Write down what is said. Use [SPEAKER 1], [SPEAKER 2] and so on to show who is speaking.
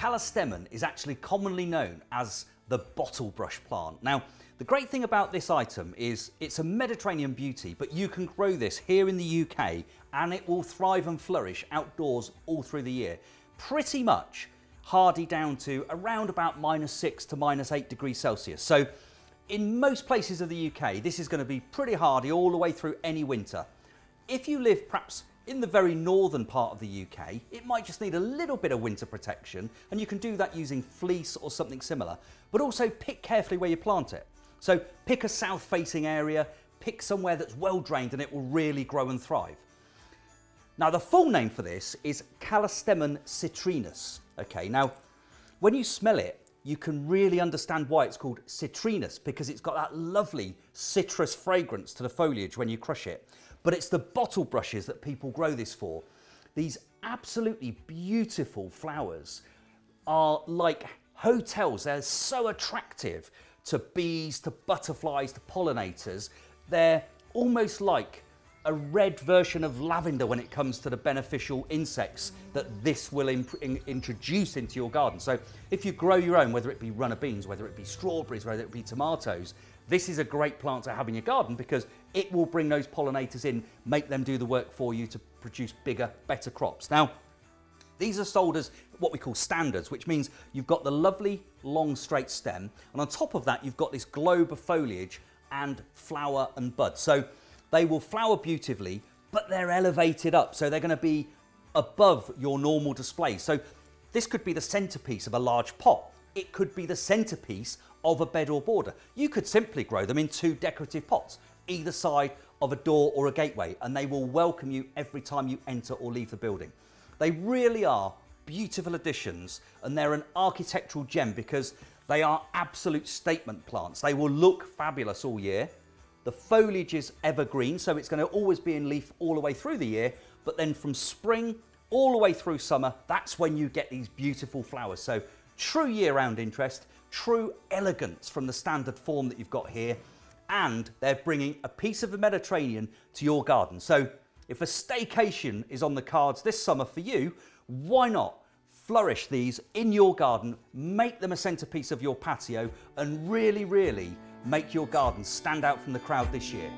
[SPEAKER 1] Callistemon is actually commonly known as the bottle brush plant. Now, the great thing about this item is it's a Mediterranean beauty, but you can grow this here in the UK and it will thrive and flourish outdoors all through the year. Pretty much hardy down to around about minus six to minus eight degrees Celsius. So in most places of the UK, this is going to be pretty hardy all the way through any winter. If you live perhaps in the very northern part of the UK, it might just need a little bit of winter protection and you can do that using fleece or something similar, but also pick carefully where you plant it. So pick a south facing area, pick somewhere that's well drained and it will really grow and thrive. Now the full name for this is Callistemon citrinus. Okay, now when you smell it, you can really understand why it's called citrinus because it's got that lovely citrus fragrance to the foliage when you crush it. But it's the bottle brushes that people grow this for. These absolutely beautiful flowers are like hotels. They're so attractive to bees, to butterflies, to pollinators. They're almost like a red version of lavender when it comes to the beneficial insects that this will in introduce into your garden. So if you grow your own, whether it be runner beans, whether it be strawberries, whether it be tomatoes, this is a great plant to have in your garden because it will bring those pollinators in, make them do the work for you to produce bigger, better crops. Now, these are sold as what we call standards, which means you've got the lovely long straight stem, and on top of that, you've got this globe of foliage and flower and bud. So they will flower beautifully, but they're elevated up. So they're gonna be above your normal display. So this could be the centerpiece of a large pot. It could be the centerpiece of a bed or border. You could simply grow them in two decorative pots, either side of a door or a gateway, and they will welcome you every time you enter or leave the building. They really are beautiful additions and they're an architectural gem because they are absolute statement plants. They will look fabulous all year. The foliage is evergreen, so it's going to always be in leaf all the way through the year. But then from spring all the way through summer, that's when you get these beautiful flowers. So true year-round interest, true elegance from the standard form that you've got here. And they're bringing a piece of the Mediterranean to your garden. So if a staycation is on the cards this summer for you, why not flourish these in your garden, make them a centerpiece of your patio and really, really make your garden stand out from the crowd this year.